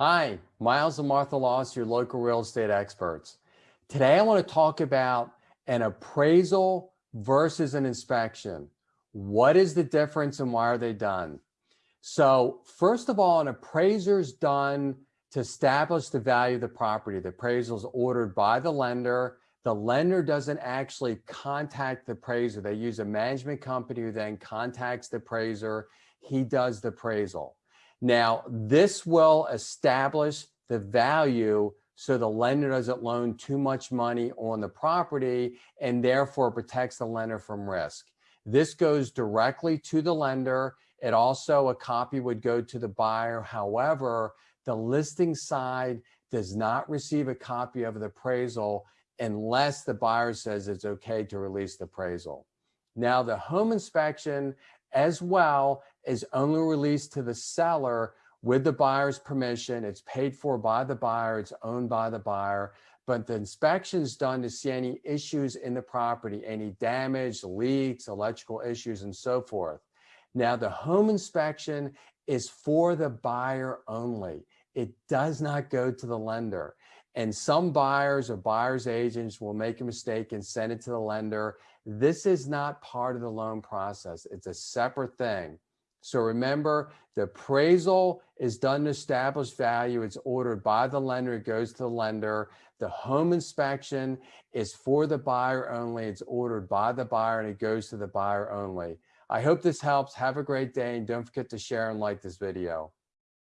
Hi, Miles and Martha Laws, your local real estate experts. Today I want to talk about an appraisal versus an inspection. What is the difference and why are they done? So first of all, an appraiser is done to establish the value of the property. The appraisal is ordered by the lender. The lender doesn't actually contact the appraiser. They use a management company who then contacts the appraiser. He does the appraisal. Now, this will establish the value so the lender doesn't loan too much money on the property and therefore protects the lender from risk. This goes directly to the lender. It also, a copy would go to the buyer. However, the listing side does not receive a copy of the appraisal unless the buyer says it's okay to release the appraisal. Now, the home inspection as well is only released to the seller with the buyer's permission. It's paid for by the buyer, it's owned by the buyer, but the inspection is done to see any issues in the property, any damage, leaks, electrical issues, and so forth. Now, the home inspection is for the buyer only. It does not go to the lender. And some buyers or buyer's agents will make a mistake and send it to the lender. This is not part of the loan process. It's a separate thing. So remember, the appraisal is done to establish value. It's ordered by the lender. It goes to the lender. The home inspection is for the buyer only. It's ordered by the buyer and it goes to the buyer only. I hope this helps. Have a great day and don't forget to share and like this video.